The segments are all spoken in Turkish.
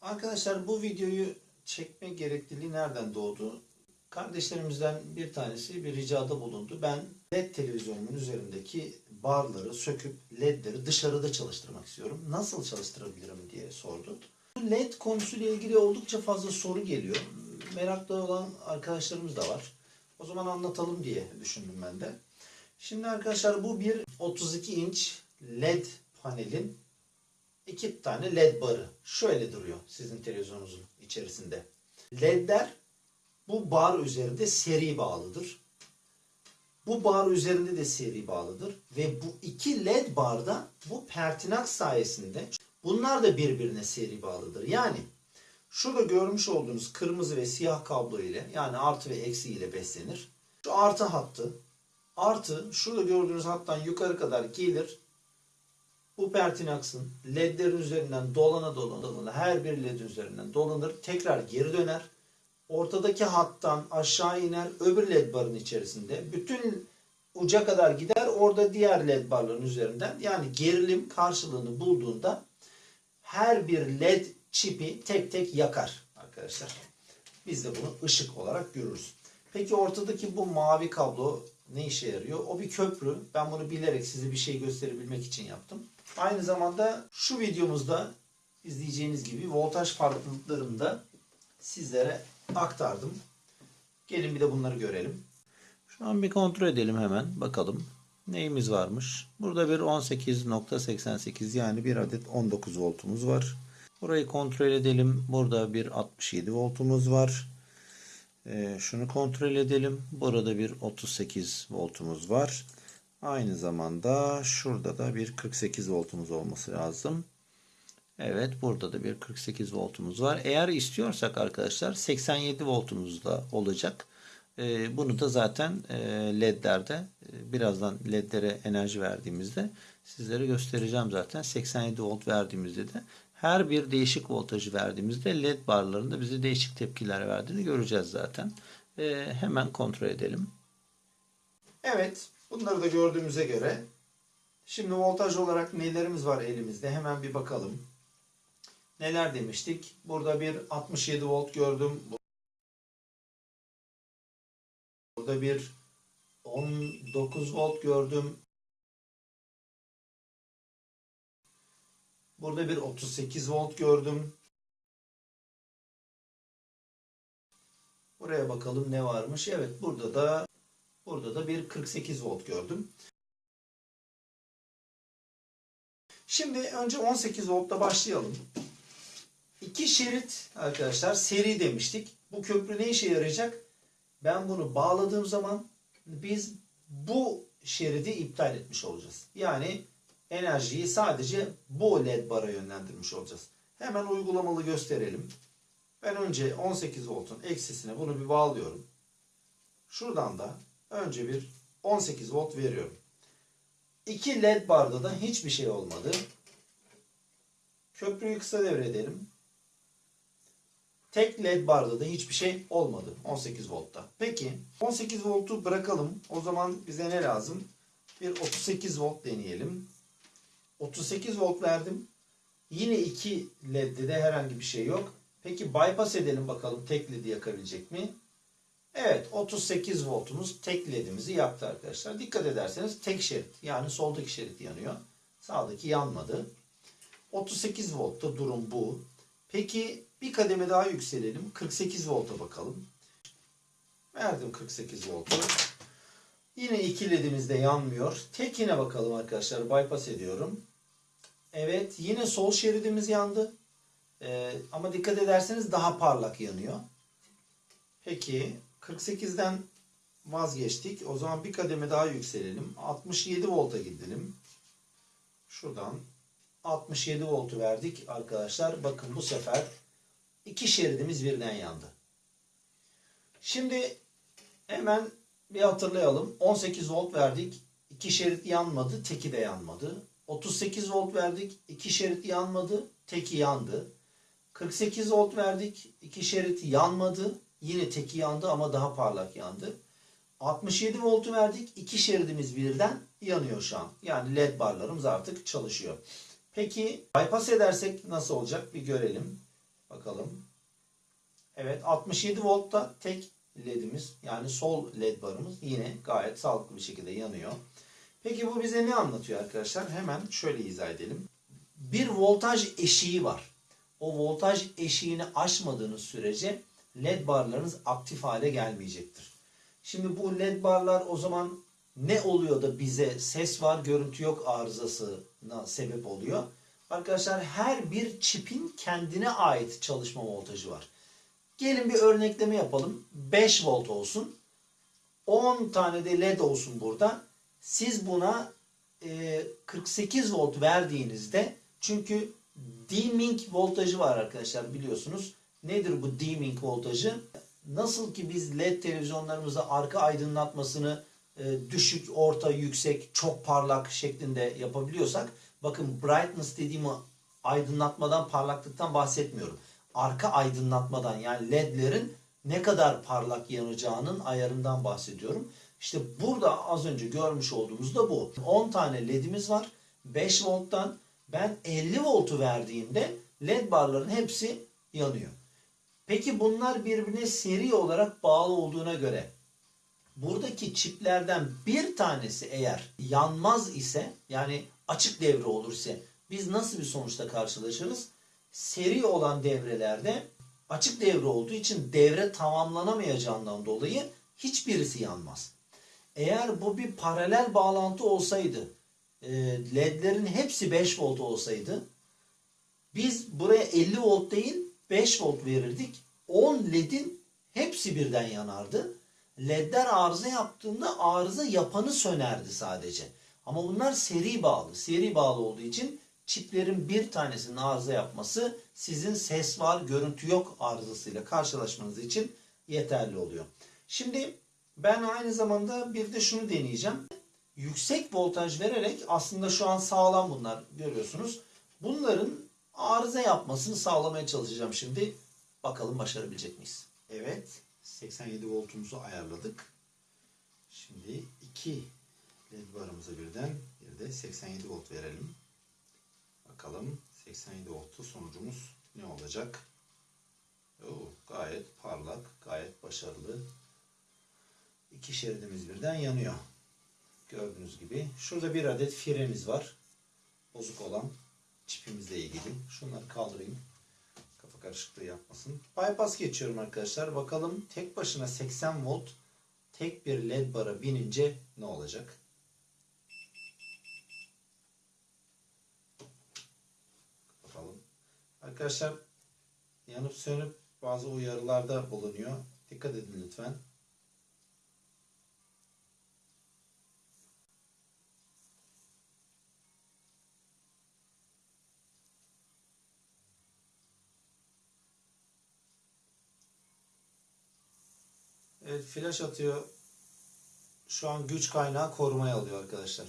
Arkadaşlar bu videoyu çekme gerekliliği nereden doğdu? Kardeşlerimizden bir tanesi bir ricada bulundu. Ben LED televizyonumun üzerindeki barları söküp LED'leri dışarıda çalıştırmak istiyorum. Nasıl çalıştırabilirim diye sordu. Bu LED konusuyla ilgili oldukça fazla soru geliyor. Meraklı olan arkadaşlarımız da var. O zaman anlatalım diye düşündüm ben de. Şimdi arkadaşlar bu bir 32 inç LED panelin iki tane led barı. Şöyle duruyor sizin televizyonunuzun içerisinde. Ledler bu bar üzerinde seri bağlıdır. Bu bar üzerinde de seri bağlıdır. Ve bu iki led barda bu pertinak sayesinde bunlar da birbirine seri bağlıdır. Yani şurada görmüş olduğunuz kırmızı ve siyah kablo ile yani artı ve eksi ile beslenir. Şu artı hattı artı şurada gördüğünüz hattan yukarı kadar gelir bu pertinaksın ledlerin üzerinden dolana dolana dolana her bir led üzerinden dolanır. Tekrar geri döner. Ortadaki hattan aşağı iner. Öbür led barın içerisinde. Bütün uca kadar gider. Orada diğer led barların üzerinden yani gerilim karşılığını bulduğunda her bir led çipi tek tek yakar arkadaşlar. Biz de bunu ışık olarak görürüz. Peki ortadaki bu mavi kablo ne işe yarıyor? O bir köprü. Ben bunu bilerek size bir şey gösterebilmek için yaptım. Aynı zamanda şu videomuzda izleyeceğiniz gibi voltaj farklılıklarını da sizlere aktardım. Gelin bir de bunları görelim. Şu an bir kontrol edelim hemen. Bakalım neyimiz varmış. Burada bir 18.88 yani bir adet 19 voltumuz var. Burayı kontrol edelim. Burada bir 67 voltumuz var. Ee, şunu kontrol edelim. Burada bir 38 voltumuz var. Aynı zamanda şurada da bir 48 voltumuz olması lazım. Evet burada da bir 48 voltumuz var. Eğer istiyorsak arkadaşlar 87 voltumuz da olacak. Ee, bunu da zaten e, ledlerde e, birazdan ledlere enerji verdiğimizde sizlere göstereceğim zaten. 87 volt verdiğimizde de her bir değişik voltajı verdiğimizde led barlarında bize değişik tepkiler verdiğini göreceğiz zaten. Ee, hemen kontrol edelim. Evet bunları da gördüğümüze göre şimdi voltaj olarak nelerimiz var elimizde hemen bir bakalım. Neler demiştik? Burada bir 67 volt gördüm. Burada bir 19 volt gördüm. Burada bir 38 volt gördüm. Buraya bakalım ne varmış. Evet burada da burada da bir 48 volt gördüm. Şimdi önce 18 voltla başlayalım. İki şerit arkadaşlar seri demiştik. Bu köprü ne işe yarayacak? Ben bunu bağladığım zaman biz bu şeridi iptal etmiş olacağız. Yani enerjiyi sadece bu led bara yönlendirmiş olacağız. Hemen uygulamalı gösterelim. Ben önce 18 voltun eksisine bunu bir bağlıyorum. Şuradan da önce bir 18 volt veriyorum. İki led barda da hiçbir şey olmadı. Köprüyü kısa devredelim. Tek led barda da hiçbir şey olmadı 18 voltta. Peki 18 voltu bırakalım. O zaman bize ne lazım? Bir 38 volt deneyelim. 38 volt verdim. Yine iki ledde de herhangi bir şey yok. Peki bypass edelim bakalım tek ledi yakabilecek mi? Evet 38 voltumuz tek ledimizi yaktı arkadaşlar. Dikkat ederseniz tek şerit yani soldaki şerit yanıyor. Sağdaki yanmadı. 38 voltta durum bu. Peki bir kademe daha yükselelim. 48 volta bakalım. Verdim 48 voltu. Yine iki ledimiz de yanmıyor. Tekine bakalım arkadaşlar. Bypass ediyorum. Evet yine sol şeridimiz yandı. Ee, ama dikkat ederseniz daha parlak yanıyor. Peki 48'den vazgeçtik. O zaman bir kademe daha yükselelim. 67 volta gidelim. Şuradan 67 voltu verdik arkadaşlar. Bakın bu sefer iki şeridimiz birden yandı. Şimdi hemen bir hatırlayalım. 18 volt verdik. İki şerit yanmadı. Teki de yanmadı. 38 volt verdik. iki şerit yanmadı. Teki yandı. 48 volt verdik. iki şerit yanmadı. Yine teki yandı ama daha parlak yandı. 67 voltu verdik. iki şeridimiz birden yanıyor şu an. Yani led barlarımız artık çalışıyor. Peki bypass edersek nasıl olacak bir görelim. Bakalım. Evet 67 voltta tek ledimiz yani sol led barımız yine gayet sağlıklı bir şekilde yanıyor. Peki bu bize ne anlatıyor arkadaşlar? Hemen şöyle izah edelim. Bir voltaj eşiği var. O voltaj eşiğini aşmadığınız sürece led barlarınız aktif hale gelmeyecektir. Şimdi bu led barlar o zaman ne oluyor da bize ses var görüntü yok arızasına sebep oluyor? Arkadaşlar her bir çipin kendine ait çalışma voltajı var. Gelin bir örnekleme yapalım. 5 volt olsun. 10 tane de led olsun burada. Siz buna e, 48 volt verdiğinizde çünkü dimming voltajı var arkadaşlar biliyorsunuz. Nedir bu dimming voltajı? Nasıl ki biz led televizyonlarımızda arka aydınlatmasını e, düşük, orta, yüksek, çok parlak şeklinde yapabiliyorsak bakın brightness dediğim aydınlatmadan, parlaklıktan bahsetmiyorum. Arka aydınlatmadan yani ledlerin ne kadar parlak yanacağının ayarından bahsediyorum. İşte burada az önce görmüş olduğumuz da bu. 10 tane ledimiz var. 5 volttan ben 50 voltu verdiğimde led barların hepsi yanıyor. Peki bunlar birbirine seri olarak bağlı olduğuna göre buradaki çiplerden bir tanesi eğer yanmaz ise yani açık devre olursa biz nasıl bir sonuçta karşılaşırız? Seri olan devrelerde açık devre olduğu için devre tamamlanamayacağından dolayı hiçbirisi yanmaz. Eğer bu bir paralel bağlantı olsaydı, e, ledlerin hepsi 5 volt olsaydı, biz buraya 50 volt değil 5 volt verirdik. 10 ledin hepsi birden yanardı. Ledler arıza yaptığında arıza yapanı sönerdi sadece. Ama bunlar seri bağlı. Seri bağlı olduğu için çiplerin bir tanesinin arıza yapması sizin ses var, görüntü yok arızasıyla karşılaşmanız için yeterli oluyor. Şimdi ben aynı zamanda bir de şunu deneyeceğim. Yüksek voltaj vererek aslında şu an sağlam bunlar görüyorsunuz. Bunların arıza yapmasını sağlamaya çalışacağım şimdi. Bakalım başarabilecek miyiz? Evet 87 voltumuzu ayarladık. Şimdi iki led barımıza birden bir de 87 volt verelim. Bakalım 87 voltlu sonucumuz ne olacak? Oo, gayet parlak, gayet başarılı. İki şeridimiz birden yanıyor. Gördüğünüz gibi. Şurada bir adet firemiz var. Bozuk olan çipimizle ilgili. Şunları kaldırayım. Kafa karışıklığı yapmasın. Bypass geçiyorum arkadaşlar. Bakalım tek başına 80 volt tek bir led bara binince ne olacak? Kapatalım. Arkadaşlar yanıp sönüp bazı uyarılarda bulunuyor. Dikkat edin lütfen. Evet flash atıyor. Şu an güç kaynağı korumaya alıyor arkadaşlar.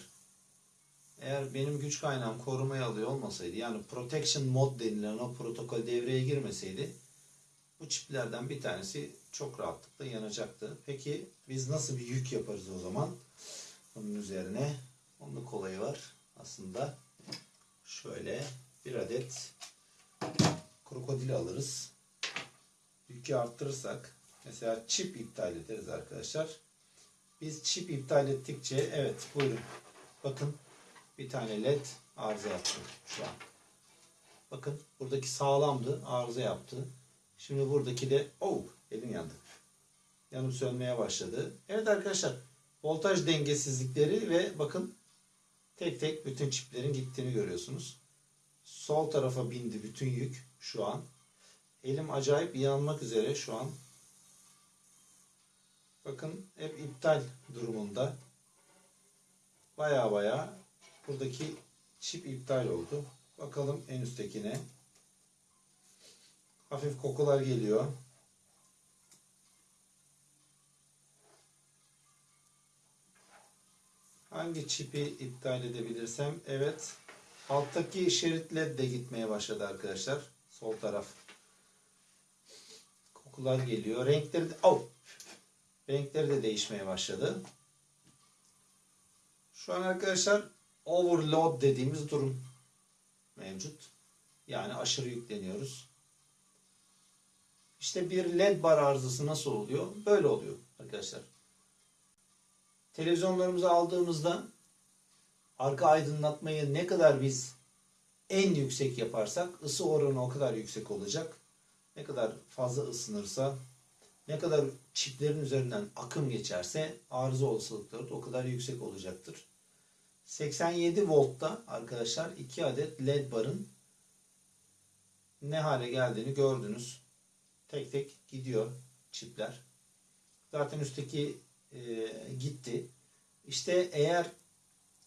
Eğer benim güç kaynağım korumaya alıyor olmasaydı yani protection mod denilen o protokol devreye girmeseydi bu çiplerden bir tanesi çok rahatlıkla yanacaktı. Peki biz nasıl bir yük yaparız o zaman? Bunun üzerine onun kolayı var aslında. Şöyle bir adet krokodil alırız. Yükü arttırırsak mesela çip iptal ederiz arkadaşlar. Biz çip iptal ettikçe evet buyurun. Bakın bir tane led arıza yaptı şu an. Bakın buradaki sağlamdı arıza yaptı. Şimdi buradaki de oh elim yandı. Yanıp sönmeye başladı. Evet arkadaşlar voltaj dengesizlikleri ve bakın tek tek bütün çiplerin gittiğini görüyorsunuz. Sol tarafa bindi bütün yük şu an. Elim acayip yanmak üzere şu an. Bakın hep iptal durumunda. Baya baya buradaki çip iptal oldu. Bakalım en üsttekine. Hafif kokular geliyor. Hangi çipi iptal edebilirsem? Evet. Alttaki şerit led de gitmeye başladı arkadaşlar. Sol taraf. Kokular geliyor. Renkleri de, oh! Renkleri de değişmeye başladı. Şu an arkadaşlar overload dediğimiz durum mevcut. Yani aşırı yükleniyoruz. İşte bir led bar arızası nasıl oluyor? Böyle oluyor arkadaşlar. Televizyonlarımızı aldığımızda arka aydınlatmayı ne kadar biz en yüksek yaparsak ısı oranı o kadar yüksek olacak. Ne kadar fazla ısınırsa, ne kadar çiplerin üzerinden akım geçerse arıza olasılıkları da o kadar yüksek olacaktır. 87 voltta arkadaşlar 2 adet led barın ne hale geldiğini gördünüz. Tek tek gidiyor çipler. Zaten üstteki e, gitti. İşte eğer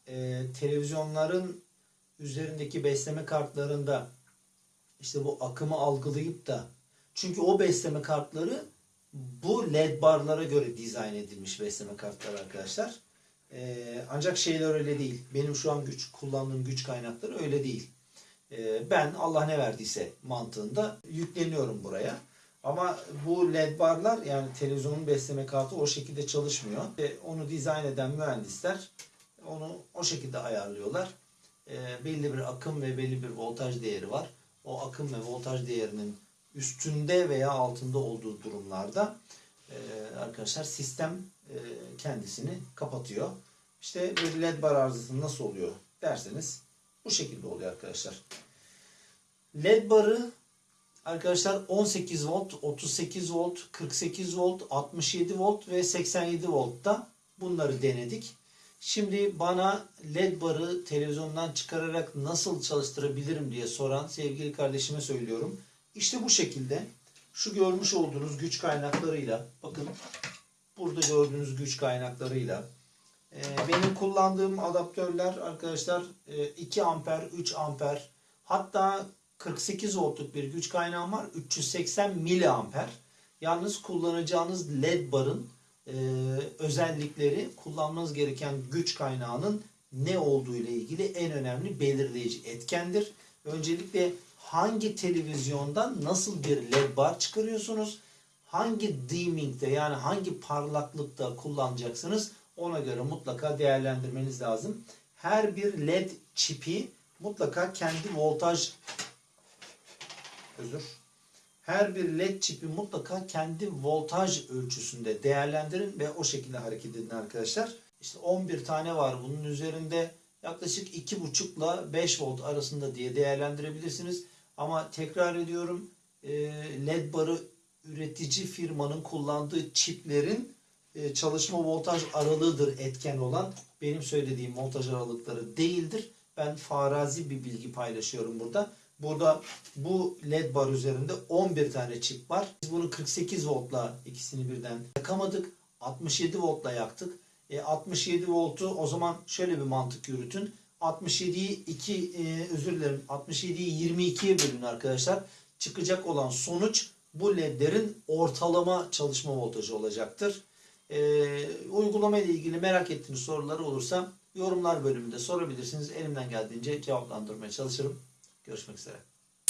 e, televizyonların üzerindeki besleme kartlarında işte bu akımı algılayıp da çünkü o besleme kartları bu led barlara göre dizayn edilmiş besleme kartları arkadaşlar. Ee, ancak şeyler öyle değil. Benim şu an güç kullandığım güç kaynakları öyle değil. Ee, ben Allah ne verdiyse mantığında yükleniyorum buraya. Ama bu led barlar yani televizyonun besleme kartı o şekilde çalışmıyor. Ve onu dizayn eden mühendisler onu o şekilde ayarlıyorlar. Ee, belli bir akım ve belli bir voltaj değeri var. O akım ve voltaj değerinin üstünde veya altında olduğu durumlarda e, arkadaşlar sistem e, kendisini kapatıyor. İşte bir led bar arızası nasıl oluyor derseniz bu şekilde oluyor arkadaşlar. Led barı arkadaşlar 18 volt, 38 volt, 48 volt, 67 volt ve 87 voltta bunları denedik. Şimdi bana led barı televizyondan çıkararak nasıl çalıştırabilirim diye soran sevgili kardeşime söylüyorum. İşte bu şekilde şu görmüş olduğunuz güç kaynaklarıyla bakın burada gördüğünüz güç kaynaklarıyla e, benim kullandığım adaptörler arkadaşlar e, 2 amper 3 amper hatta 48 voltluk bir güç kaynağım var 380 miliamper yalnız kullanacağınız led barın e, özellikleri kullanmanız gereken güç kaynağının ne olduğu ile ilgili en önemli belirleyici etkendir. Öncelikle hangi televizyondan nasıl bir led bar çıkarıyorsunuz? Hangi dimming'de yani hangi parlaklıkta kullanacaksınız? Ona göre mutlaka değerlendirmeniz lazım. Her bir led çipi mutlaka kendi voltaj özür her bir led çipi mutlaka kendi voltaj ölçüsünde değerlendirin ve o şekilde hareket edin arkadaşlar. İşte 11 tane var bunun üzerinde yaklaşık 2,5 ile 5 volt arasında diye değerlendirebilirsiniz. Ama tekrar ediyorum e, led barı üretici firmanın kullandığı çiplerin e, çalışma voltaj aralığıdır etken olan. Benim söylediğim voltaj aralıkları değildir. Ben farazi bir bilgi paylaşıyorum burada. Burada bu led bar üzerinde 11 tane çip var. Biz bunu 48 voltla ikisini birden yakamadık. 67 voltla yaktık. E, 67 voltu o zaman şöyle bir mantık yürütün. 67'yi 2 e, özür dilerim 67'yi 22'ye bölün arkadaşlar. Çıkacak olan sonuç bu ledlerin ortalama çalışma voltajı olacaktır. E, uygulama ile ilgili merak ettiğiniz soruları olursa yorumlar bölümünde sorabilirsiniz. Elimden geldiğince cevaplandırmaya çalışırım. Görüşmek üzere.